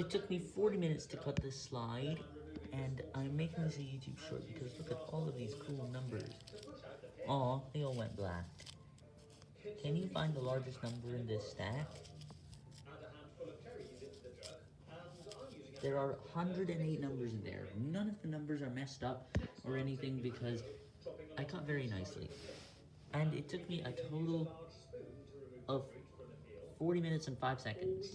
It took me 40 minutes to cut this slide, and I'm making this a YouTube short because look at all of these cool numbers. Aw, they all went black. Can you find the largest number in this stack? There are 108 numbers in there. None of the numbers are messed up or anything because I cut very nicely. And it took me a total of 40 minutes and 5 seconds.